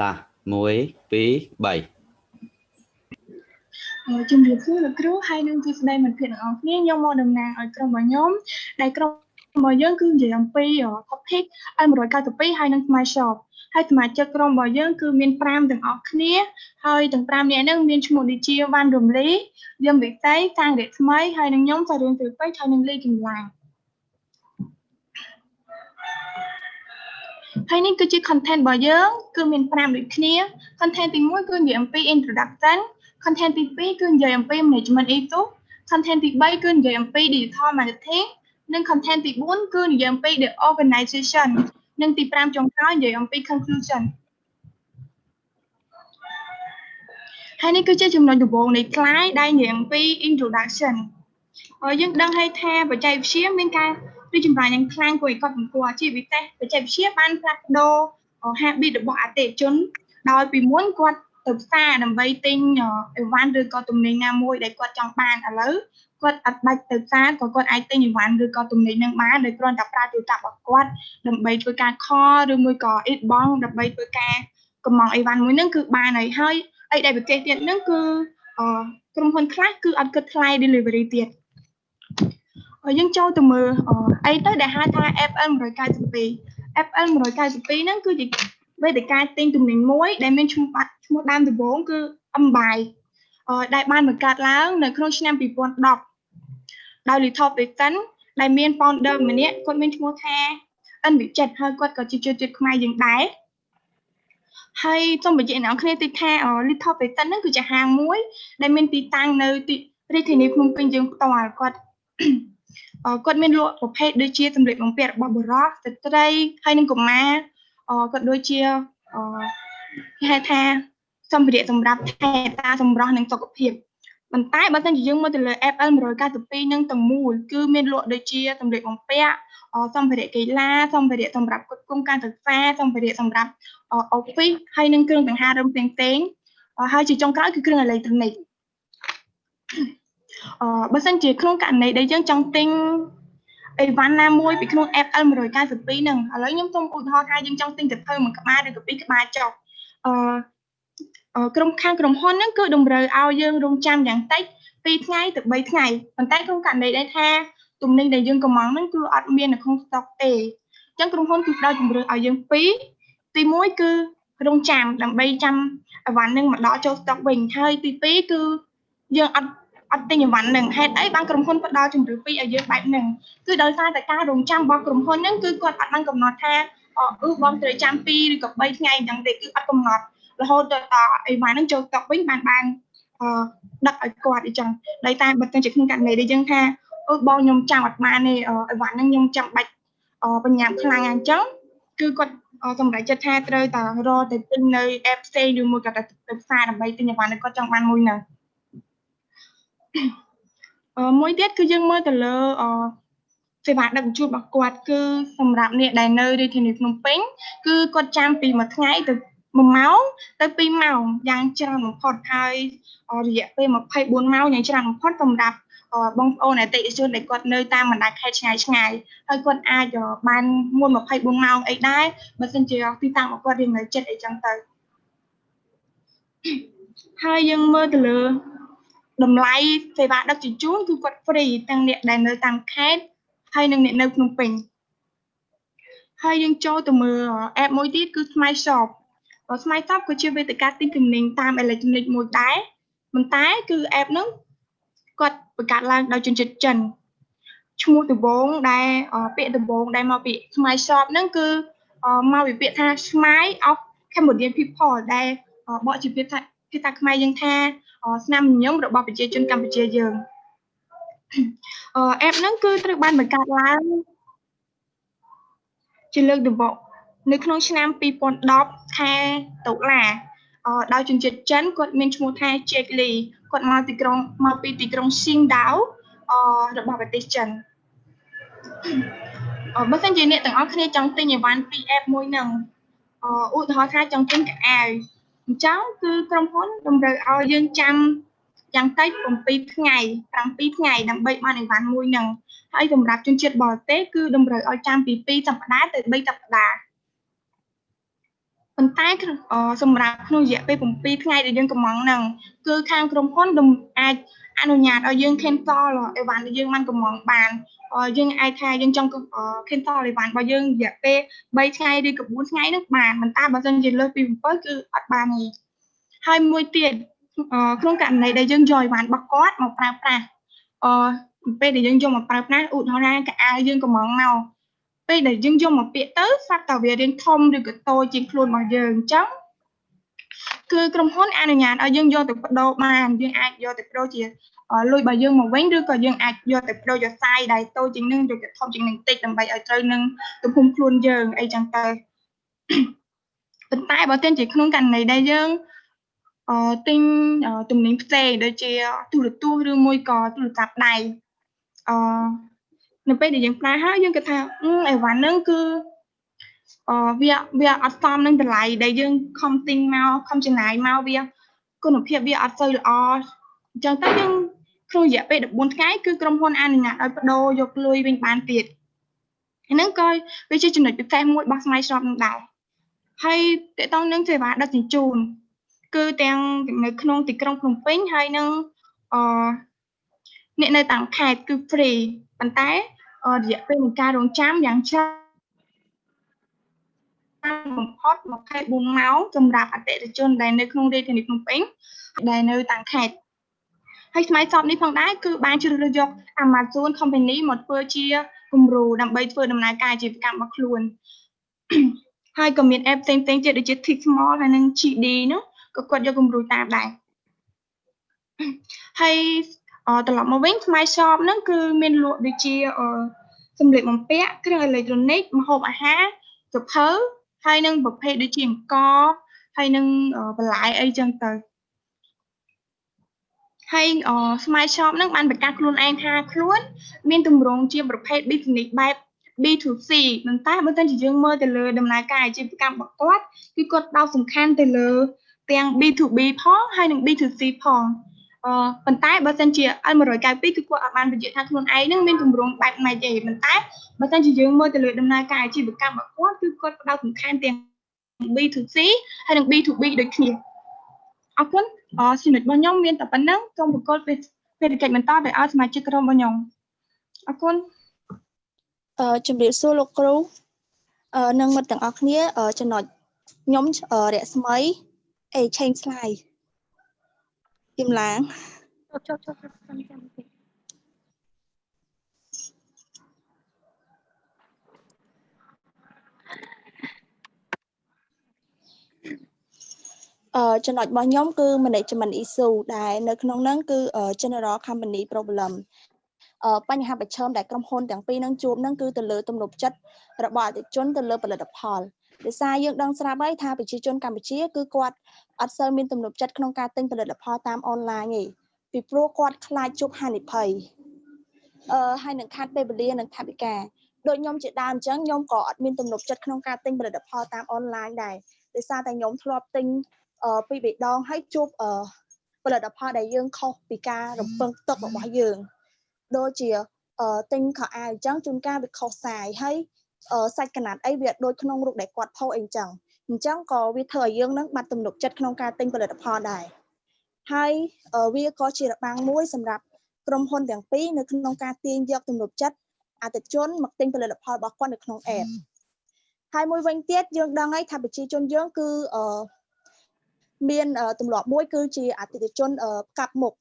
តា1 2 3ជំរាបសួរលោកគ្រូហើយនឹងជាស្ដីមិត្តភ័ក្តិទាំងអស់គ្នាខ្ញុំមកតំណាងឲ្យក្រុមរបស់ខ្ញុំដែលក្រុមរបស់យើងគឺនិយាយអំពី topic L192 ហើយនឹង Smart Shop ហើយសមាជិកក្រុមរបស់យើងគឺមាន5ទាំងអស់គ្នាហើយទាំង5នាក់ហ្នឹងមានឈ្មោះដូចជាវ៉ាន់រំលីយឹមវិស័យសាងរស្មីហើយនឹងខ្ញុំសារឿងទៅពេជ្រហើយនឹងលីកំឡាំង ហើយនេះគឺជា content របស់យើងគឺមាន5ដូចគ្នា content ទី1គឺនិយាយអំពី introduction content ទី2គឺនិយាយអំពី management ethos content ទី3គឺនិយាយអំពី digital marketing និង content ទី4គឺនិយាយអំពី the organization និងទី5ចុងក្រោយនិយាយអំពី conclusion ហើយនេះគឺជាចំណុចដំបូងនៃ slide ដែលនិយាយអំពី introduction ហើយយើងដឹងហើយថាបច្ចេកវិទ្យាមានការ រីកចម្រើនយ៉ាងខ្លាំងគួរឲ្យកត់សម្គាល់ជាពិសេសបច្ចេកវិទ្យាបានផ្លាស់ប្ដូរ habit របស់អតិថិជន ដោយពីមុនគាត់ទៅផ្សារដើម្បីទិញអីវ៉ាន់ឬក៏ទំនិញណាមួយដែលគាត់ចង់បានឥឡូវគាត់អត់បាច់ទៅផ្សារក៏គាត់អាចទិញអីវ៉ាន់ឬក៏ទំនិញនឹងបានដោយគ្រាន់តែប្រើទូរស័ព្ទរបស់គាត់ដើម្បីធ្វើការខលឬមួយក៏អ៊ីតបងដើម្បីធ្វើការកំងអីវ៉ាន់មួយហ្នឹងគឺបានហើយហើយអីដែលប្រទេសទៀតហ្នឹងគឺក្រុមហ៊ុនខ្លះគឺអត់គិតថ្លៃ delivery ទៀតហើ យយើងចូលទៅមើលអីទៅដែលហៅថា FL 192 FL 192ហ្នឹងគឺជាវេទិកាទិញទំនិញមួយ ដែលមានឈ្មោះបាត់ឈ្មោះដើមដំបូងគឺ Ambai ដែលបានបង្កើតឡើង នៅក្នុងឆ្នាំ2010ដោយ Little Britain ដែលមាន founder ម្នាក់គាត់មានឈ្មោះថាអិនវិចិត្រហើយគាត់ក៏ជាជនជាតិខ្មែរយើងដែរហើយសូមបញ្ជាក់អ្នកនរគ្នាតិចថា Little Britain ហ្នឹងគឺជាហាងមួយ ដែលមានទីតាំងនៅទីរាជធានីភ្នំពេញយើងផ្ទាល់គាត់ គាត់មានលក់ប្រភេទដូចជាសម្លៀកបំពាក់របស់បុរសស្ត្រីហើយនិងកុមារគាត់ដូចជាគេហៅថាសម្ភារៈសម្រាប់ថែតាសម្រស់និងសុខភាពប៉ុន្តែបើសិនជាយើងមើលទៅលើ FL 192នឹងទាំងមូលគឺមានលក់ដូចជាសម្លៀកបំពាក់សម្ភារៈកីឡាសម្ភារៈសម្រាប់គ្រប់គ្រងការសិក្សាសម្ភារៈសម្រាប់ office ហើយនិងគ្រឿងសង្ហារឹមផ្សេងផ្សេងហើយជាចុងក្រោយគឺគ្រឿងអេឡិចត្រូនិក អឺបើសិនជាក្នុងករណីដែលយើងចង់ទិញអីវ៉ាន់ណាមួយពីក្នុង FL 192ហ្នឹងឥឡូវខ្ញុំសូមឧទាហរណ៍ថាយើងចង់ទិញទៅភៅមួយក្បាលឬក៏ពីរក្បាលចុះអឺក្រុមខាងក្រុមហ៊ុនហ្នឹងគឺតម្រូវឲ្យយើងរងចាំយ៉ាងតិច2ថ្ងៃទៅ3ថ្ងៃប៉ុន្តែក្នុងករណីដែលថាទំនិញដែលយើងកំងហ្នឹងគឺអត់មាននៅក្នុងស្តុកទេអញ្ចឹងក្រុមហ៊ុនគឺផ្ដល់ជំរឿនឲ្យយើងពីរទី1គឺរងចាំដើម្បីចាំអីវ៉ាន់ហ្នឹងមកដល់ចូលស្តុកវិញហើយទី2គឺយើងអត់ អត់ទិញអីវ៉ាន់នឹងហេតុអីបានក្រុមហ៊ុនផ្ដល់ជំរឿពីឲ្យយើងបែបហ្នឹងគឺដោយសារតែការរងចាំរបស់ក្រុមហ៊ុនហ្នឹងគឺគាត់អត់បានកំណត់ថាអឺបងត្រូវចាំ2ឬក៏3ថ្ងៃអញ្ចឹងទេគឺអត់កំណត់រហូតដល់អីវ៉ាន់ហ្នឹងចូលស្តុកវិញបានបានអឺដឹកឲ្យគាត់អញ្ចឹងដោយតែបើទៅជាក្នុងករណីដែលយើងថាអូបងខ្ញុំចាំអត់បានទេអីវ៉ាន់ហ្នឹងខ្ញុំចាំបាច់បញ្ញាខ្លាំងអញ្ចឹងគឺគាត់សម្រាប់ចិត្តថាត្រូវតែរកទៅទិញនៅ app ផ្សេងឬមួយក៏ទៅផ្សារដើម្បីទិញអីវ៉ាន់គាត់ចង់បានមួយហ្នឹង មួយទៀតគឺយើងមើលទៅលើអសេវាដឹកជញ្ជូនរបស់គាត់គឺសម្រាប់អ្នកដែលនៅរាជធានីភ្នំពេញគឺគាត់ចាំពីមួយថ្ងៃទៅ1ម៉ោងទៅ2ម៉ោងយ៉ាងច្រើនបំផុតហើយរយៈពេល24ម៉ោងយ៉ាងច្រើនបំផុតសម្រាប់បងប្អូនអតិថិជនដែលគាត់នៅតាមបណ្ដាខេត្តឆ្ងាយឆ្ងាយហើយគាត់អាចបានមុន24ម៉ោងអីដែរបើមិនជាទីតាំងរបស់គាត់រៀងនៅចិត្តអីចឹងទៅហើយយើងមើលទៅលើ តម្លៃសេវាដឹកជញ្ជូនគឺគាត់ free ទាំងអ្នកដែលនៅតាមខេត្តហើយនិងអ្នកនៅភ្នំពេញហើយយើងចូលទៅមើល app មួយទៀតគឺ Smart Shop Smart Shop គឺជាវេទិកាទិញទំនិញតាមអេឡិចត្រូនិកមួយដែរប៉ុន្តែគឺ app ហ្នឹងគាត់បង្កើតឡើងដោយជនជាតិចិនឈ្មោះដំបងដែលពាក្យដំបងដែលមកពី Smart Shop ហ្នឹងគឺមកពីពាក្យថា Smile of Cambodian people ដែលបកជាពាក្យថាភាសាខ្មែរយើងថា ស្នាមញញឹមរបស់ប្រជាជនកម្ពុជាយើងអឺ app ហ្នឹងគឺត្រូវបានបង្កើតឡើងជាលើកដំបូងនៅក្នុងឆ្នាំ2010ខែតុលាអឺដោយជនជាតិចិនគាត់មានឈ្មោះថា Jack Lee គាត់មកទីក្រុងមកពីទីក្រុង Qingdao អឺរបស់ប្រទេសចិនអឺបើសិនជាអ្នកទាំងអស់គ្នាចង់ទិញអីវ៉ាន់ពី app មួយហ្នឹងអឺឧទាហរណ៍ថាចង់ទិញកៅអៅ អញ្ចឹងគឺក្រុមហ៊ុនតម្រូវឲ្យយើងចាំយ៉ាងតិច7ថ្ងៃ7ថ្ងៃដើម្បីបានអីវ៉ាន់មួយនឹងហើយសម្រាប់ជនជាតិបរទេសគឺតម្រូវឲ្យចាំពី2សប្តាហ៍ទៅ3សប្តាហ៍ ប៉ុន្តែក្នុងអសម្រាប់ក្នុងរយៈពេល7ថ្ងៃដែលយើងកំងហ្នឹងគឺខាងក្រុមហ៊ុនដំអាចអនុញ្ញាតឲ្យយើង cancel អីវ៉ាន់ដែលយើងមិនកំងបានអយើងអាចថាយើងចង់ cancel អីវ៉ាន់របស់យើងរយៈពេល3ថ្ងៃឬក៏4ថ្ងៃហ្នឹងបានប៉ុន្តែបើសិនជាលើសពី7គឺអត់បានទេហើយមួយទៀតក្នុងករណីដែលយើងយកអីវ៉ាន់របស់គាត់មកប្រើប្រាស់អពេលដែលយើងយកមកប្រើប្រាស់ឧទាហរណ៍ថាកៅអៅយើងកំងមក ពេលដែលយើងយកមកពាក្យទៅស្រាប់តែវារៀងធំឬក៏តូចជាងខ្លួនរបស់យើងអញ្ចឹងគឺក្រុមហ៊ុនអនុញ្ញាតឲ្យយើងយកទៅបដូរបានយើងអាចយកទៅបដូរជាលុយរបស់យើងមកវិញឬក៏យើងអាចយកទៅបដូរយកសាយដែលតូចជាងនឹងឬក៏ធំជាងនឹងតិចដើម្បីឲ្យត្រូវនឹងទំហំខ្លួនយើងអីចឹងទៅប៉ុន្តែបើទិញជាក្នុងករណីដែលយើងអឺទិញទំនិញផ្សេងដូចជាទូរទស្សន៍ឬមួយក៏ទូរស័ព្ទដៃអឺ នៅពេលដែលយើងប្រើហើយយើងគិតថាអីវ៉ាន់ហ្នឹងគឺអឺវាវាអត់សមនឹងតម្លៃដែលយើងខំទិញមកខំចំណាយមកវាគុណភាពវាអត់សូវល្អអញ្ចឹងទៅយើងក្នុងរយៈពេល14ថ្ងៃគឺក្រុមហ៊ុនអនុញ្ញាតឲ្យបដូរយកលុយវិញបានទៀតហ្នឹងក៏វាជាចំណុចពិសេសមួយរបស់ Smile Shop នឹងដែរហើយតកតងនឹងសេវាដឹកជញ្ជូនគឺទាំងនៅក្នុងទីក្រុងភ្នំពេញហើយនឹងអអ្នកនៅតាមខេត្តគឺ free ប៉ុន្តែរយៈពេលនៃការរងចាំយ៉ាងច្រើនបំផុត24ម៉ោងសម្រាប់អតិថិជនដែលនៅក្នុងរាជធានីភ្នំពេញដែលនៅតាមខេត្តហើយស្មៃសពនេះផងដែរគឺបានជ្រើសរើសយក Amazon Company មកធ្វើជាគំរូដើម្បីធ្វើដំណើរការអាជីវកម្មរបស់ខ្លួនហើយក៏មាន app ផ្សេងៗទៀតដូចជា Tick Small ហើយនិង GD នោះក៏គាត់យកគំរូតាមដែរហើយ ត្រឡប់មកវិញ Smile Shop ហ្នឹងគឺមានលក់ដូចជាសម្លៀកបំពាក់គ្រឿងអេឡិចត្រូនិកម្ហូបអាហារសភៅហើយនឹងប្រភេទដូចជាអង្ករហើយនឹងបន្លែអីចឹងទៅហើយ Smile Shop ហ្នឹងបានបង្កើតខ្លួនឯងថាខ្លួន មានទម្រង់ជាប្រភេទ business បែប B2C ប៉ុន្តែបើសិនជាយើងមើលទៅលើដំណើរការអាជីវកម្មរបស់គាត់គឺគាត់ដោតសំខាន់ទៅលើទាំង B2B ផងហើយនិង B2C ផងអឺ ប៉ុន្តែបើសិនជា L192 គឺគាត់អត់បានបញ្ជាក់ថាខ្លួនឯងនឹងមានទម្រង់បែបម៉េចទេប៉ុន្តែបើសិនជាយើងមើលទៅលើដំណើរការអាជីវកម្មរបស់គាត់គឺគាត់ផ្ដោតសំខាន់ទាំង B2C ហើយនិង B2B ដូចគ្នាអរគុណអចំណុចរបស់ខ្ញុំមានតែប៉ុណ្្នឹងសូមប្រកល់ពេលពេលកិច្ចបន្តទៅឲ្យសមាជិកក្រុមរបស់ខ្ញុំអរគុណអឺជំរាបសួរលោកគ្រូអឺនិងមិត្តទាំងអស់គ្នាចំណុចខ្ញុំរស្មីអេ change slide ជំឡាងចុះចុះចុះចាំចាំតិចអឺចំណុចរបស់ខ្ញុំគឺ management issue ដែលនៅក្នុងហ្នឹងគឺ general company problem បញ្ហាប្រឈមដែលក្រុមហ៊ុនទាំងពីរនឹងជួបនឹងគឺទៅលើទំនុកចិត្តរបស់អតិថិជនទៅលើផលិតផល ដោយសារយើងដឹងស្រាប់ហើយថាប្រជាជនកម្ពុជាគឺគាត់អត់សូវមានទំនុកចិត្តក្នុងការទិញផលិតផលតាមអនឡាញទេពីព្រោះគាត់ខ្លាចជួបហានិភ័យអឺហើយនឹងខាត់ពេលវេលានិងថវិកាដូចខ្ញុំជាដើមអញ្ចឹងខ្ញុំក៏អត់មានទំនុកចិត្តក្នុងការទិញផលិតផលតាមអនឡាញដែរដោយសារតែខ្ញុំធ្លាប់ទិញអឺពីរបីដងហើយជួបអឺផលិតផលដែលយើងខុសពីការរំពឹងទុករបស់យើងដូចជាទិញខោអាវអញ្ចឹងជួនកាលវាខុសសាយហើយ សាច់កណាត់អីវាដូចក្នុងរូបដែលគាត់ផុសអីអញ្ចឹងអញ្ចឹងក៏វាធ្វើឲ្យយើងនឹងបាត់ទំនុកចិត្តក្នុងការទិញផលិតផលដែរហើយវាក៏ជារបាំងមួយសម្រាប់ក្រុមហ៊ុនទាំងពីរនៅក្នុងការទាញយកទំនុកចិត្តអតិថិជនមកទិញផលិតផលរបស់គាត់នៅក្នុង app ហើយមួយវិញទៀតយើងដឹងហើយថាប្រជាជនយើងគឺមានទម្លាប់មួយគឺជាអតិថិជនកាប់មុខ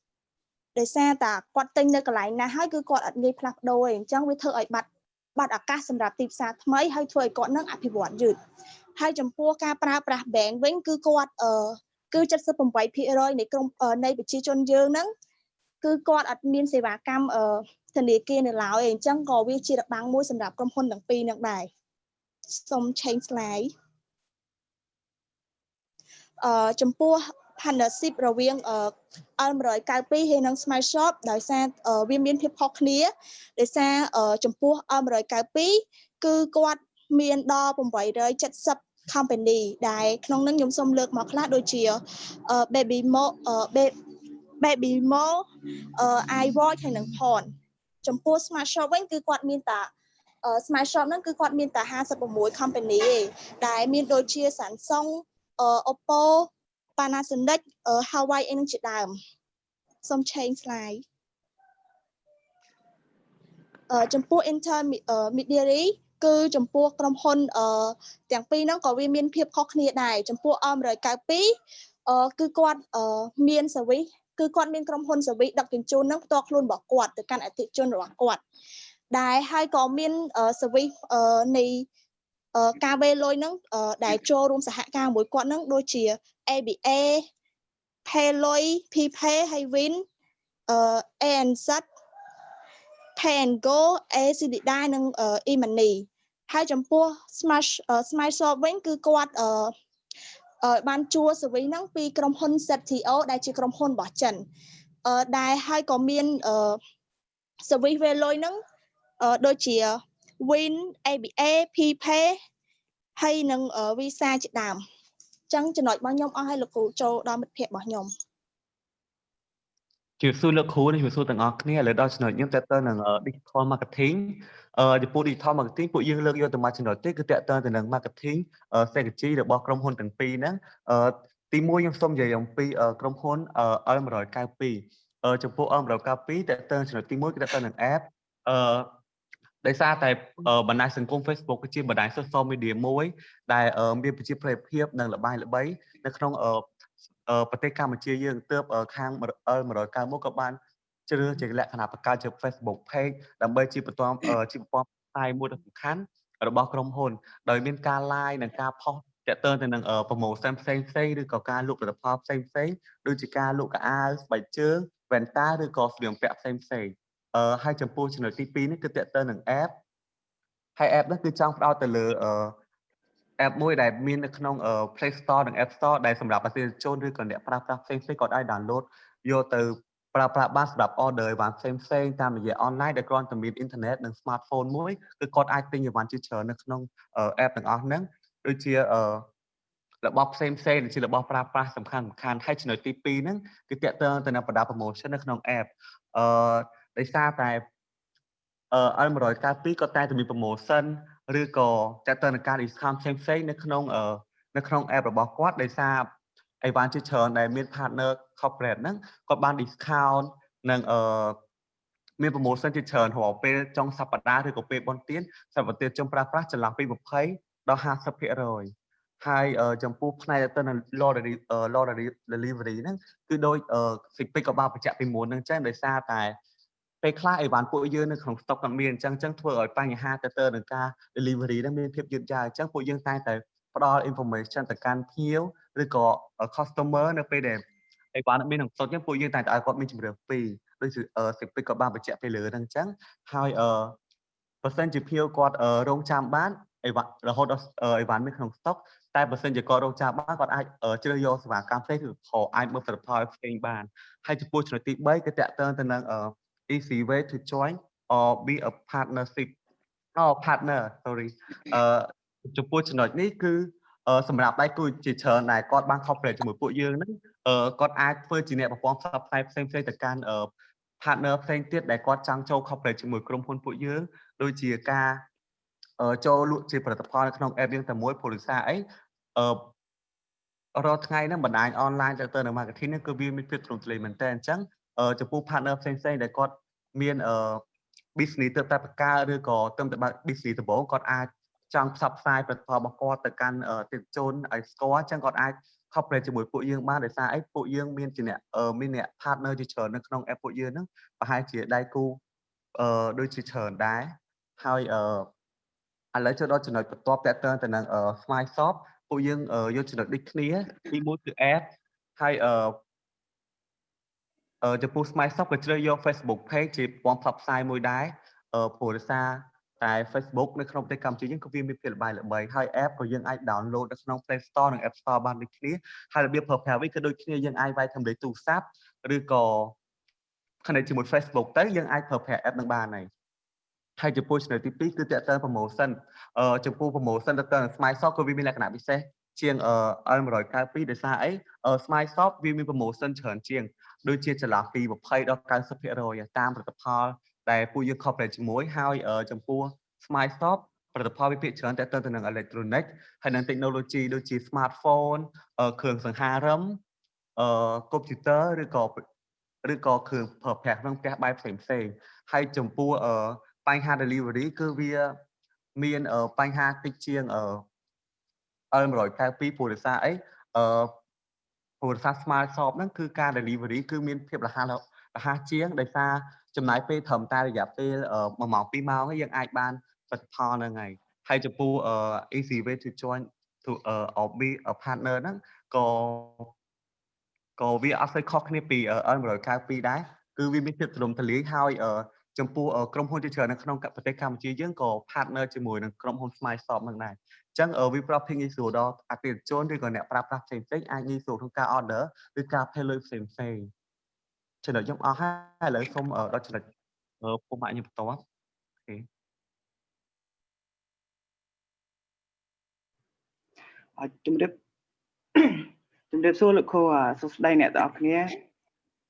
ដោយសារតែគាត់ទិញនៅកន្លែងណាហើយគឺគាត់អត់ងាយផ្លាស់ប្ដូរទេអញ្ចឹងវាធ្វើឲ្យបាត់ បាត់ឱកាសសម្រាប់ទីផ្សារថ្មីហើយធ្វើឲ្យគាត់នឹងអភិវឌ្ឍយឺតហើយចំពោះការប្រើប្រាស់ bank វិញគឺគាត់អឺគឺ78%នៃក្រុមនៃប្រជាជនយើងហ្នឹងគឺគាត់អត់មានសេវាកម្មអឺធនាគារនៅឡើយអញ្ចឹងក៏វាជារបាំងមួយសម្រាប់ក្រុមហ៊ុនទាំងពីរនឹងដែរសូម change slide អឺចំពោះ partnership រវាង L192 ហើយនិង Smile Shop ដោយសារវាមានភាពខុសគ្នាដោយសារចំពោះ L192 គឺគាត់មានដល់870 company ដែលក្នុងនឹងខ្ញុំសូមលើកមកខ្លះដូចជា Baby Mo Baby Mo iWatch ហើយនិង Pon ចំពោះ Smart Shop វិញគឺគាត់មានតាអឺ Smile Shop ហ្នឹងគឺគាត់មានតែ56 company ឯងដែលមានដូចជា Samsung អឺ Oppo Panasonic អឺ Huawei អីហ្នឹងជាដើមសូម change slide អឺចំពោះ intermediary គឺចំពោះក្រុមហ៊ុនអឺទាំងពីរហ្នឹងក៏វាមានភាពខុសគ្នាដែរចំពោះ R192 អឺគឺគាត់អឺមាន service គឺគាត់មានក្រុមហ៊ុន service ដឹកជញ្ជូនហ្នឹងផ្ទាល់ខ្លួនរបស់គាត់ទៅកាន់អតិថិជនរបស់គាត់ ដែលហើយក៏មាន service អឺនៃអឺ ការវេលុយហ្នឹងដែលចូលរួមសហការមួយគាត់ហ្នឹងដូចជា ABA Payloy PPay ហើយ Win អឺ ANZ Pay and Go ACD ដែរនិង e-money ហើយចំពោះ Smart Smart Shop វិញគឺគាត់អឺអឺបានជួល service ហ្នឹងពីក្រុមហ៊ុន ZTO ដែលជាក្រុមហ៊ុនរបស់ចិនអឺដែលហើយក៏មានអឺ service វេលុយហ្នឹងអឺដូចជា Win ABA PPay ហើយនឹង Visa ជាដើមអញ្ចឹងចំណុចរបស់ខ្ញុំអស់ហើយលោកគ្រូចូលដល់មិត្តភ័ក្តិរបស់ខ្ញុំជម្រាបសួរលោកគ្រូនិងជម្រាបសួរទាំងអស់គ្នាឥឡូវដល់ចំណុចខ្ញុំតើតើនឹង digital marketing អឺចំពោះ digital marketing ពួកយើងលើកយកទៅមកចំណុចទេគឺតើតើទៅនឹង marketing strategy របស់ក្រុមហ៊ុនទាំងពីរហ្នឹងអឺទី1ខ្ញុំសូមនិយាយអំពីក្រុមហ៊ុន L192 អឺចំពោះ L192 តើតើចំណុចទី1គឺតើតើនឹង app អឺ ដោយសារតែបណ្ដាញសង្គម Facebook គឺជាបណ្ដាញ social media មួយដែលមានប្រជាប្រិយភាពនិងល្បីល្បីនៅក្នុងប្រទេសកម្ពុជាយើងទើបខាង L191 ក៏បានជ្រើសជាលក្ខណៈបង្កើតជា Facebook page ដើម្បីជាបន្តជាប្រព័ន្ធផ្សាយមួយដ៏សំខាន់របស់ក្រុមហ៊ុនដោយមានការ live និងការផុសតាក់ទងទៅនឹង promotion ផ្សេងផ្សេងឬក៏ការលក់ផលិតផលផ្សេងផ្សេងដូចជាការលក់កៅអៅស្បែកជើងវ៉ែនតាឬក៏ស្លៀកពាក់ផ្សេងផ្សេង អឺហើយចំពោះចំណុចទី2នេះគឺតាក់ទងនឹង app ហើយ app នេះគឺចង់ផ្ដោតទៅលើអឺ app មួយដែលមាននៅក្នុង Play Store និង App Store ដែលសម្រាប់អតិថិជនឬក៏អ្នកប្រើប្រាស់ផ្សេងៗក៏អាច download យកទៅប្រើប្រាស់បានសម្រាប់ order អីវ៉ាន់ផ្សេងផ្សេងតាមរយៈ online ដែលគ្រាន់តែមាន internet និង smartphone មួយគឺគាត់អាចទិញអីវ៉ាន់ជាច្រើននៅក្នុង app ទាំងអស់ហ្នឹងដូចជារបស់ផ្សេងផ្សេងដូចជារបស់ប្រើប្រាស់សំខាន់សំខាន់ហើយចំណុចទី2ហ្នឹងគឺតាក់ទងទៅនឹងបណ្ដា promotion នៅក្នុង app អឺ ដោយសារតែអឺ L192 ក៏តែតែមាន promotion ឬក៏ចាត់ទៅនឹងការ discount ផ្សេងផ្សេងនៅក្នុងនៅក្នុង app របស់គាត់ដោយសារអីវ៉ាន់ជាច្រើនដែលមាន partner corporate ហ្នឹងគាត់បាន discount និងអឺមាន promotion ជាច្រើនរាល់ពេលចុងសប្តាហ៍ឬក៏ពេលបុណ្យទានសម្រាប់ប្រទេសជនប្រើប្រាស់ចន្លោះពី20ដល់50%ហើយចំពោះផ្នែកទៅនឹង lottery lottery delivery ហ្នឹងគឺដោយសិពិកក៏បានបញ្ជាក់ពីមុនហ្នឹងចឹងដោយសារតែ ពេលខ្លះអីវ៉ាន់ពួកយើងនៅក្នុង stock គាត់មានអញ្ចឹងអញ្ចឹងធ្វើឲ្យបញ្ហាទៅទៅនឹងការ delivery ហ្នឹងមានភាពយឺតយ៉ាវអញ្ចឹងពួកយើងតែតែផ្ដល់ information ទៅកាន់ភ្ញៀវឬក៏ customer នៅពេលដែលអីវ៉ាន់មានក្នុង stock អញ្ចឹងពួកយើងតែតែឲ្យគាត់មានជំរឿនពីរដូចសិពិកក៏បានបញ្ជាក់ពីលើហ្នឹងអញ្ចឹងហើយអឺបើសិនជាភ្ញៀវគាត់រងចាំបានអីវ៉ាន់រហូតដល់អីវ៉ាន់មានក្នុង stock តែបើសិនជាគាត់រងចាំបានគាត់អាចជ្រើសយកសេវាកម្មផ្សេងឬក៏អាចមើលផលិតផលផ្សេងបានហើយចំពោះចំណុចទី3គឺតកតើទៅនឹង easy way to join or be a partnership oh partner sorry អឺចំពោះចំណុចនេះគឺសម្រាប់ដៃគូជាច្រើនដែលគាត់បាន cooperate ជាមួយពួកយើងហ្នឹងគាត់អាចធ្វើជាអ្នកប្រព័ន្ធផ្សព្វផ្សាយផ្សេងផ្សេងទៅកាន់ partner ផ្សេងទៀតដែលគាត់ចង់ចូល cooperate ជាមួយក្រុមហ៊ុនពួកយើងដូចជាការចូលលក់ជាផលិតផលនៅក្នុង app យើងតែមួយពលិសាអីអឺរាល់ថ្ងៃហ្នឹងបណ្ដាញ online ទៅទៅនៅ marketing ហ្នឹងគឺវាមានភាពទ្រង់ទ្រាយមែនតើអញ្ចឹងចំពោះ partner ផ្សេងផ្សេងដែលគាត់ មានអឺ business ទៅតែបកកើតឬក៏ទៅតែ business ដំបូងគាត់អាចចង់ផ្សព្វផ្សាយផលិតផលរបស់គាត់ទៅកាន់ទិដ្ឋជនឲ្យស្គាល់អញ្ចឹងគាត់អាច cooperate ជាមួយពួកយើងបានដោយសារអីពួកយើងមានជាអ្នកមានអ្នក partner ជាច្រើននៅក្នុង app ពួកយើងហ្នឹងប្រហែលជាដៃគូអឺដូចជាច្រើនដែរហើយអឺឥឡូវចូលដល់ចំណុចបន្ទាប់តទៅទៅនឹង Smile Shop ពួកយើងយកចំណុចដូចគ្នាទី1គឺ app ហើយអឺ ចំពោះ Smile Shop ក៏ជ្រើសយក Facebook page ជាប្រព័ន្ធផ្សព្វផ្សាយមួយដែរព្រោះដោយសារតែ Facebook នៅក្នុងប្រទេសកម្ពុជាយើងក៏វាមានភាពល្បីល្បីហើយ app ក៏យើងអាច download នៅក្នុង Play Store និង App Store បានដូចគ្នាហើយរបៀបប្រើប្រាស់វាក៏ដូចគ្នាយើងអាចវាយសម្លេងទូរស័ព្ទឬក៏ connect ជាមួយ Facebook ទៅយើងអាចប្រើប្រាស់ app នឹងបានហើយហើយចំពោះចំណុចទី2គឺតើតើ promotion អឺចំពោះ promotion តើតើ Smile Shop ក៏វាមានលក្ខណៈពិសេស ជាង L192 ដោយសារអី Smile Shop វាមាន promotion ច្រើនជាងដូចជាចន្លោះពី20ដល់90%តាមផលិតផលដែលពួកយើង corporate ជាមួយហើយចំពោះ Smile Shop ផលិតផលវិភាគច្រើនតទៅទៅនឹង electronic ហើយនឹង technology ដូចជា smartphone អឺគ្រឿងសង្ហារឹមអឺ computer ឬក៏ឬក៏គ្រឿងប្រើប្រាស់ក្នុងផ្ទះបែបផ្សេងផ្សេងហើយចំពោះអឺបញ្ហា delivery គឺវាមានបញ្ហាតិចជាងអឺ L192 ព្រោះដោយសារអីអឺព្រោះដោយសារ Smart Shop ហ្នឹងគឺការ delivery គឺមានភាពរហ័សរហ័សជាងដោយសារចំណាយពេលត្រឹមតែរយៈពេល1ម៉ោង2ម៉ោងយើងអាចបានផលិតផលហ្នឹងហើយហើយចំពោះ easy way to join to uh, be a partner ហ្នឹងក៏ក៏វាអត់សូវខុសគ្នាពី L192 ដែរគឺវាមានភាពទូលំទូលាយហើយ ចំពោះក្រុមហ៊ុនជាច្រើននៅក្នុងប្រទេសកម្ពុជាយើងក៏ partner ជាមួយនឹងក្រុមហ៊ុន Smile Shop នឹងដែរអញ្ចឹងវាប្រាប់ភីងាយស្រួលដល់អតិថិជនឬក៏អ្នកប្រើប្រាស់ផ្សេងផ្សេងអាចងាយស្រួលក្នុងការ order ឬការ pay លុយផ្សេងផ្សេងចំណុចខ្ញុំអស់ហើយឥឡូវសូមដល់ចំណុចពុកម៉ាក់ខ្ញុំបន្តអូខេអរជំរាបជំរាបសួរលោកគ្រូសួស្តីអ្នកទាំងអស់គ្នា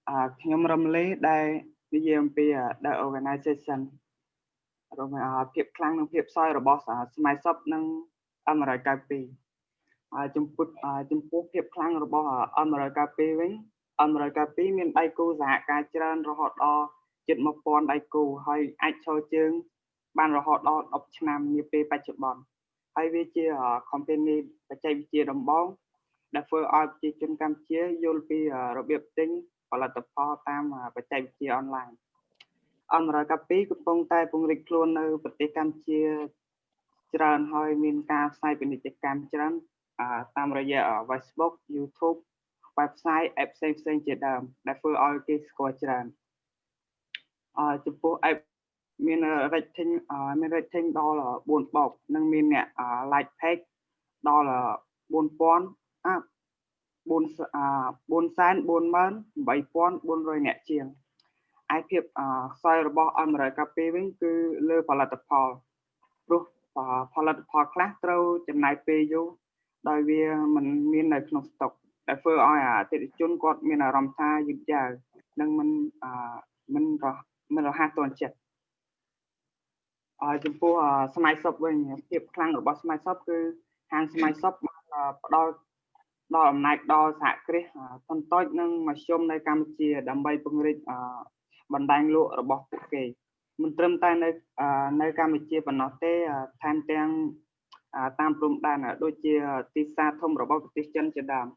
អឺខ្ញុំរំលេដែល និយាយអំពី the organization រំភាពខ្លាំងនិងភាពសោយរបស់ស្មៃសពនិងអមរកា2ហើយចំពោះចំពោះភាពខ្លាំងរបស់អមរកា2វិញអមរកា2មានដៃគូសហការច្រើនរហូតដល់ជិត1000ដៃគូហើយអាចឈរជើង បានរហូតដល់10ឆ្នាំនាពេលបច្ចុប្បន្នហើយវាជា company បច្ចេកវិទ្យាដំបូងដែលធ្វើឲ្យប្រជាជនកម្ពុជាយល់ពីរបៀបទិញ ផលិតផលតាមបច្ចេកវិទ្យាអនឡាញអមរកពីកំពុងតែពង្រីកខ្លួននៅប្រទេសកម្ពុជាច្រើនហើយមានការផ្សាយពាណិជ្ជកម្មច្រើនតាមរយៈ Facebook YouTube website app ផ្សេងផ្សេងជាដើមដែលធ្វើឲ្យគេស្គាល់ច្រើនអចំពោះ app មាន rating មាន rating ដល់4បូកនិងមានអ្នក like page ដល់4000អាប់ 4,418,400នាក់ជាងឯភាពខ្សោយរបស់អមរកាពីវិញគឺលើផលិតផលព្រោះផលិតផលខ្លះត្រូវចំណាយពេលយូរដោយវាមិនមាននៅក្នុងស្តុកដែលធ្វើឲ្យអតិថិជនគាត់មានអារម្មណ៍ថាយឺតយ៉ាវនិងមិនមិនមិនរហ័សទាន់ចិត្តហើយចំពោះស្មៃសពវិញភាពខ្លាំងរបស់ស្មៃសពគឺហាងស្មៃសពបានផ្ដល់ ដល់អំណាចដល់សហគ្រាសតន្តិចនិងមធ្យមនៅកម្ពុជា ដើម្បីពង្រីកបណ្ដាញលក់របស់ពួកគេមិនត្រឹមតែនៅនៅកម្ពុជាប៉ុណ្ណោះទេថែមទាំងតាមព្រំដែនដូចជាទីផ្សារធំរបស់ប្រទេសចិនជាដើម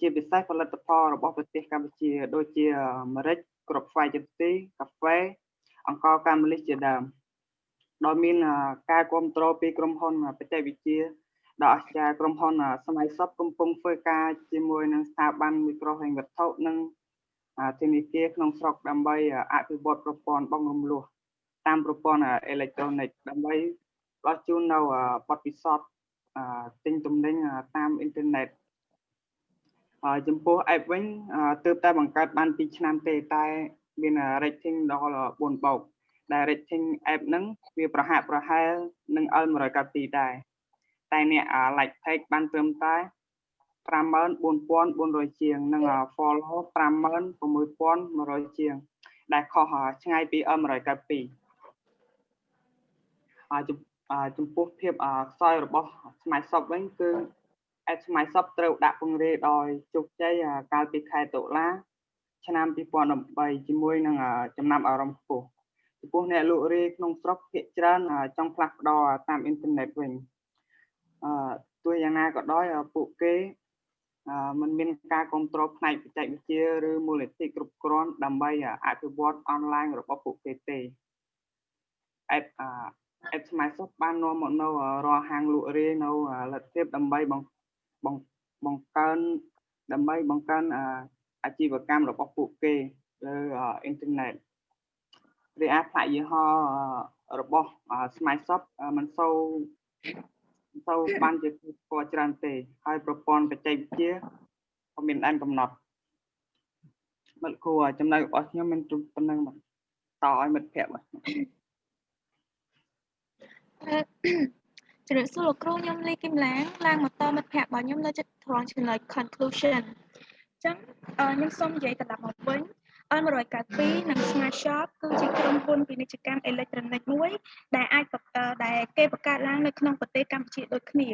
ជាពិសេសផលិតផលរបស់ប្រទេសកម្ពុជា ដូចជាម្រេចគ្រាប់ស្វាយចន្ទីកាហ្វេអង្ករកាម៉ូលីសជាដើមដោយមានការគ្រប់គ្រងពីក្រុមហ៊ុនបច្ចេកវិទ្យា ដ៏អស្ចារ្យក្រុមហ៊ុនសម័យសពកំពុងធ្វើការជាមួយនឹងស្ថាប័នមីក្រូហិរញ្ញវត្ថុនិងធនាគារក្នុងស្រុកដើម្បីអភិវឌ្ឍប្រព័ន្ធបងរំលោះតាមប្រព័ន្ធអេឡិចត្រូនិកដើម្បីផ្ដល់ជូននៅបទពិសោធន៍ទិញទំនិញតាមអ៊ីនធឺណិតហើយចំពោះ app វិញទើបតែបង្កើតបាន2ឆ្នាំទេតែមាន rating ដល់4បោកដែល rating app ហ្នឹងវាប្រហាក់ប្រហែលនឹង L192 ដែរ តែអ្នក like page បានត្រឹមតែ54400ជាងនិង follow 56100ជាង ដែលខុសឆ្ងាយពី M192 អាចំពោះភាពខ្សោយរបស់ស្មៃសពវិញគឺអេស្មៃសពត្រូវដាក់ពង្រាយដោយជោគជ័យកាលពីខែតុលា ឆ្នាំ2013ជាមួយនឹងចំណាំអារម្មណ៍ខ្ពស់ចំពោះអ្នកលក់រាយក្នុងស្រុកភាគច្រើនចង់ផ្លាស់ប្ដូរតាមអ៊ីនធឺណិតវិញ អឺទោះយ៉ាងណាក៏ដោយពួកគេมันមានការគ្រប់គ្រងផ្នែកបច្ចេកវិទ្យាឬមូលនិធិគ្រប់គ្រាន់ដើម្បីអភិវឌ្ឍអនឡាញរបស់ពួកគេទេ app app Microsoft បាននាំមកនៅរាល់ហាងលក់រាយនៅលទ្ធភាពដើម្បីបង្កើនដើម្បីបង្កើនអាជីវកម្មរបស់ពួកគេលើអ៊ីនធឺណិតរីឯផ្នែកយីហោរបស់ Microsoft មិនសូវ ទៅបានជាស្គាល់ច្រើនទេ ហើយប្រព័ន្ធបច្ចេកវិទ្យាក៏មានដែនកំណត់មិត្តគ្រូចំណុចរបស់ខ្ញុំមានប៉ុណ្្នឹងបាទតឲ្យមិត្តភ័ក្តិបាទជំរាបសួរលោកគ្រូខ្ញុំលីគឹមឡាងឡើងមកតមិត្តភ័ក្តិរបស់ខ្ញុំនៅចិត្តត្រង់ចំណុច conclusion អញ្ចឹងខ្ញុំសូមនិយាយកណ្ដាប់មកវិញ L192 និង Smart Shop គឺជាក្រុមហ៊ុនពាណិជ្ជកម្មអេឡិចត្រូនិកមួយដែលអាចបង្កើតដែលគេបង្កើតឡើងនៅក្នុងប្រទេសកម្ពុជាដូចគ្នា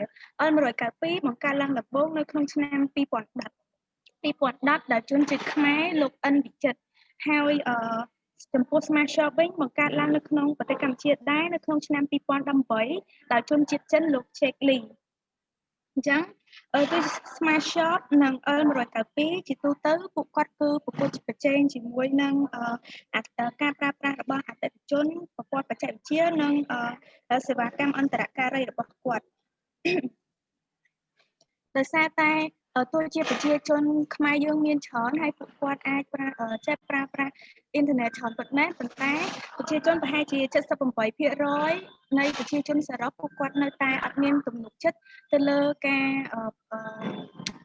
L192 បង្កើតឡើងដំបូងនៅក្នុងឆ្នាំ2010 2010ដែលជនជាតិខ្មែរលោកអិនវិចិត្រហើយអឺចំពោះ Smart Shop វិញបង្កើតឡើងនៅក្នុងប្រទេសកម្ពុជាដែរនៅក្នុងឆ្នាំ2018ដោយជនជាតិចិនលោក Check Lee អញ្ចឹងអឺ គឺ Smart Shop និង L192 ជាទូទៅពួកគាត់គឺប្រកួតប្រជែងជាមួយនឹងអឺអត្តការប្រើប្រាស់របស់អតិថិជនប្រព័ន្ធបច្ចេកវិទ្យានិងអឺសេវាកម្មអន្តរការីរបស់គាត់ដោយសារតែ ទោះជាប្រជាជនខ្មែរយើងមានច្រើនហើយពួកគាត់អាចប្រើចេះប្រើប្រាស់អ៊ីនធឺណិតច្រើនប៉ុន្មានប៉ុន្តែប្រជាជនប្រហែលជា78%នៃប្រជាជនសរុបពួកគាត់នៅតែអត់មានទំនុកចិត្តទៅលើការ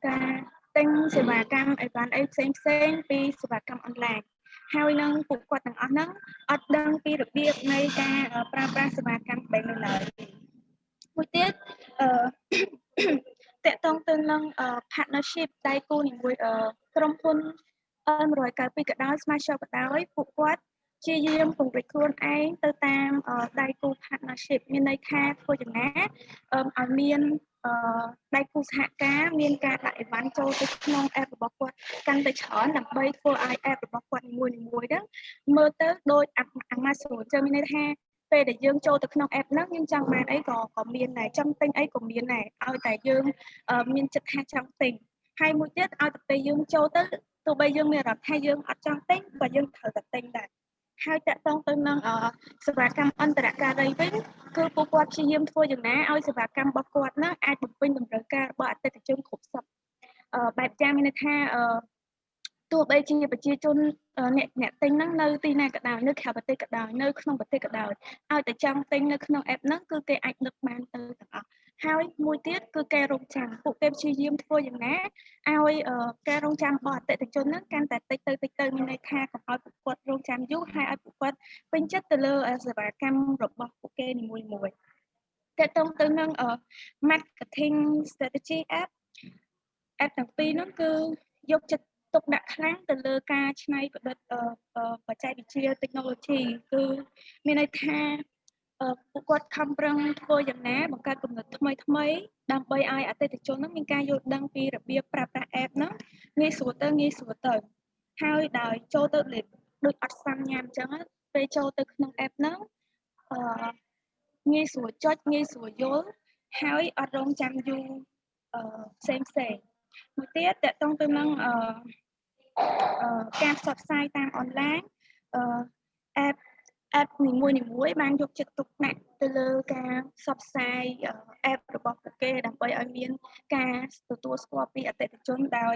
ការទិញសេវាកម្មអីបានអីផ្សេងផ្សេងពីសេវាកម្មអនឡាញហើយនឹងពួកគាត់ទាំងអស់ហ្នឹងអត់ដឹងពីរបៀបនៃការប្រើប្រាស់សេវាកម្មបែបនេះឡើយមួយទៀតអឺ តកតងទៅនឹង partnership ដៃគូជាមួយក្រុមហ៊ុន M192 ក៏ដោយ Smart Shop ក៏ដោយពួកគាត់ជាយាមពង្រីកខ្លួនឯងទៅតាមដៃគូ partnership មានន័យថាធ្វើយ៉ាងណាឲ្យមានដៃគូសហការមានការដាក់អីវ៉ាន់ចូលទៅក្នុង app របស់គាត់កាន់តែច្រើនដើម្បីធ្វើឲ្យ app របស់គាត់នីមួយៗហ្នឹងមើលទៅដូច Amazon ចឹងមានន័យថា ពេលដែលយើងចូលទៅក្នុង app ហ្នឹងយើងចង់បានអីក៏ក៏មានដែរចង់ទិញអីក៏មានដែរឲ្យតែយើងមានចិត្តថាចង់ទិញហើយមួយទៀតឲ្យតែពេលយើងចូលទៅទោះបីយើងមានអារម្មណ៍ថាយើងអត់ចង់ទិញក៏យើងត្រូវតែទិញដែរហើយតកតងទៅនឹងសេវាកម្មអន្តរការីវិញគឺពួកគាត់ព្យាយាមធ្វើយ៉ាងណាឲ្យសេវាកម្មរបស់គាត់ហ្នឹងអាចបំពេញតម្រូវការរបស់អតិថិជនគ្រប់សពបែបយ៉ាងមានន័យថា ទោះបីជាប្រជាជនអ្នកអ្នកទិញហ្នឹងនៅទីណាក៏ដោយនៅក្រៅប្រទេសក៏ដោយនៅក្នុងប្រទេសក៏ដោយឲ្យតែចង់ទិញនៅក្នុង app ហ្នឹងគឺគេអាចដឹកបានទៅទាំងអស់ហើយមួយទៀតគឺគេរងចាំពួកគេព្យាយាមធ្វើយ៉ាងណាឲ្យការរងចាំរបស់អតិថិជនហ្នឹងកាន់តែតិចទៅតិចទៅមានន័យថាកុំឲ្យពួកគាត់រងចាំយូរហើយឲ្យពួកគាត់ពេញចិត្តទៅលើសេវាកម្មរបស់ពួកគេនីមួយមួយតើតទៅនឹង marketing strategy app app ទាំងពីរហ្នឹងគឺយកចិត្ត ទុកដាក់ខ្លាំងទៅលើការច្នៃប្រឌិតបច្ចេកវិទ្យា technology គឺមានន័យថាពួកគាត់ខំប្រឹងធ្វើយ៉ាងណាបង្កើតគំនិតថ្មីថ្មីដើម្បីឲ្យអតិថិជននឹងមានការយល់ដឹងពីរបៀបប្រើប្រាស់ app ហ្នឹងងាយស្រួលទៅងាយស្រួលទៅហើយដោយចូលទៅដូចអត់សាំញ៉ាំអញ្ចឹងពេលចូលទៅក្នុង app ហ្នឹងអឺងាយស្រួលចុចងាយស្រួលយល់ហើយអត់រងចាំយូរអឺផ្សេងផ្សេង មួយទៀតតកតងទៅនឹងអឺការផ្សព្វផ្សាយតាមអនឡាញអឺ app app នីមួយនីមួយបានយកចិត្តទុកដាក់ទៅលើការផ្សព្វផ្សាយ app របស់ពួកគេដើម្បីឲ្យមានការទទួលស្គាល់ពីអតិថិជនដោយ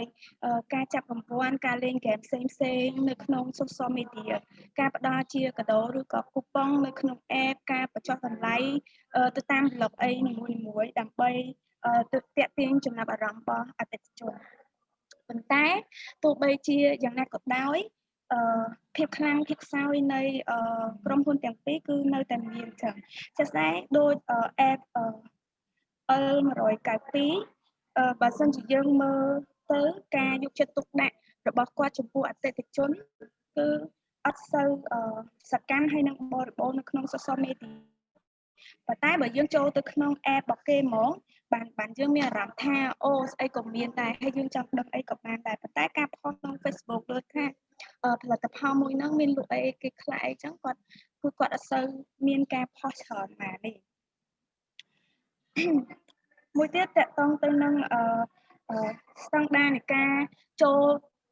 ការចាប់រង្វាន់ការលេងហ្គេមផ្សេងផ្សេងនៅក្នុង social media ការផ្ដល់ជាកាដូឬក៏คูប៉ុងនៅក្នុង app ការបញ្ចុះតម្លៃទៅតាម blog អីនីមួយនីមួយដើម្បី ទៅតាក់ទាញចំណាប់អារម្មណ៍របស់អតិថិជនប៉ុន្តែទោះបីជាយ៉ាងណាក៏ដោយអឺភាពខ្លាំងភាពខ្សោយនៃក្រុមហ៊ុនទាំងពីរគឺនៅតែមានចឹងជាក់ស្ដែងដូច app L192 បើសិនជាយើងមើលទៅការយកចិត្តទុកដាក់របស់គាត់ចំពោះអតិថិជនគឺអត់សូវសកម្មហើយនឹងបរិបូរនៅក្នុង social media ប៉ុន្តែបើយើងចូលទៅក្នុង app របស់គេហ្មងបានបានយើងមានអារម្មណ៍ថាអូស្អីក៏មានដែរហើយយើងចង់ដឹងអីក៏បានដែរប៉ុន្តែការផុសក្នុង Facebook លើថាផលិតផលមួយហ្នឹងមានលក់អីគេខ្លះអីចឹងគាត់គឺគាត់អត់សូវមានការផុសច្រើនណានេះមួយទៀតតកតងទៅនឹងអឺស្តង់ដារនៃការចូល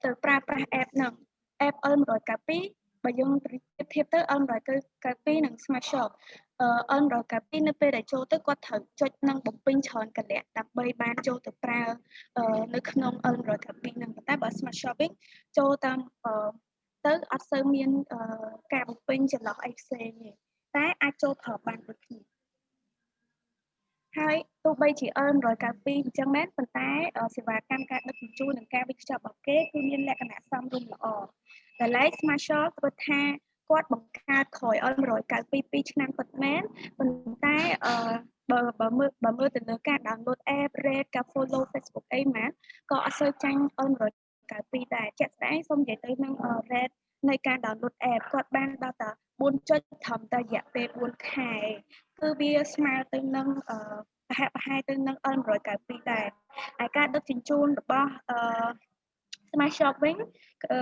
ទៅប្រើប្រាស់ app ហ្នឹង app L192 បើយើងប្រៀបធៀបទៅ L192 និង Smart Shop អឺ L192 នៅពេលដែលចូលទៅគាត់ត្រូវចុចនឹងបំពេញច្រើនកលៈដើម្បីបានចូលទៅប្រើនៅក្នុង L192 នឹងប៉ុន្តែបើ Smart Shopping ចូលតាមទៅអត់សូវមានការបំពេញចន្លោះអីផ្សេងទេតែអាចចូលប្រើបានដូចគ្នាហើយទោះបីជា L192 អញ្ចឹងមែនប៉ុន្តែសេវាកម្មការដឹកជញ្ជូននិងការវិខ្ចប់របស់គេគឺមានលក្ខណៈសមរម្យល្អដែលឡែក Smart Shop គាត់ថា គាត់បង្កើតក្រោយ L192 2ឆ្នាំពិតមែនប៉ុន្តែអឺបើបើមើលបើមើលទៅលើការ download app rate ការ follow Facebook អីមកក៏អត់សូវចាញ់ L192 ដែរជាក់ស្ដែងសូមនិយាយទៅនឹង rate នៃការ download app គាត់បានដល់តែ4ចុចត្រឹមតែរយៈពេល4ខែគឺវាស្មើទៅនឹងអឺប្រហែលប្រហែលទៅនឹង L192 ដែរហើយការដឹកជញ្ជូនរបស់អឺ Smart Shop វិញអឺ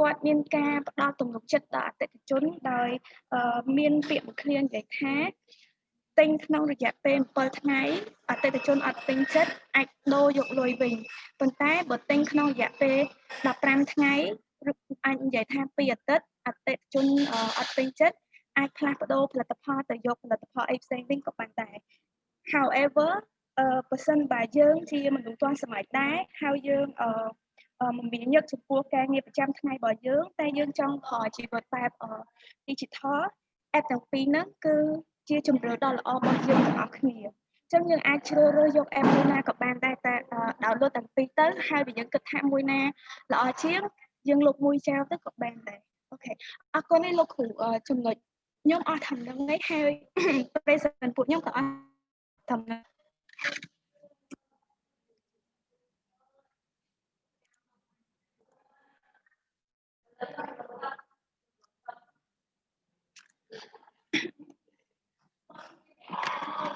គាត់មានការផ្ដល់ទំនុកចិត្តដល់អតិថិជនដោយអឺមានពាក្យមួយឃ្លានិយាយថាទិញក្នុងរយៈពេល7ថ្ងៃអតិថិជនអត់ទិញចិត្តអាចដូរយកលុយវិញប៉ុន្តែបើទិញក្នុងរយៈពេល15ថ្ងៃឬអាចនិយាយថា2អាទិត្យអតិថិជនអឺអត់ទិញចិត្តអាចផ្លាស់ប្ដូរផលិតផលទៅយកផលិតផលអីផ្សេងវិញក៏បានដែរ however អឺបើសិនបើយើងជាមនុស្សទាន់សម័យដែរហើយយើងអឺអឺ មមាញឹកចំពោះការងារប្រចាំថ្ងៃរបស់យើង តែយើងចង់ផលជីវិតបែបអឺ digital app ទាំងពីរហ្នឹងគឺជាជម្រើសដ៏ល្អរបស់យើងទាំងអស់គ្នាអញ្ចឹងយើងអាចជ្រើសរើសយក app មួយណាក៏បានដែរតែអឺ download ទាំងពីរទៅហើយបើយើងគិតថាមួយណាល្អជាងយើងលុបមួយចោលទៅក៏បានដែរអូខេអរគុណនេះលោកគ្រូអឺចំណុចខ្ញុំអស់ធំហ្នឹងហើយហើយ present ពួកខ្ញុំក៏អស់ធំហ្នឹង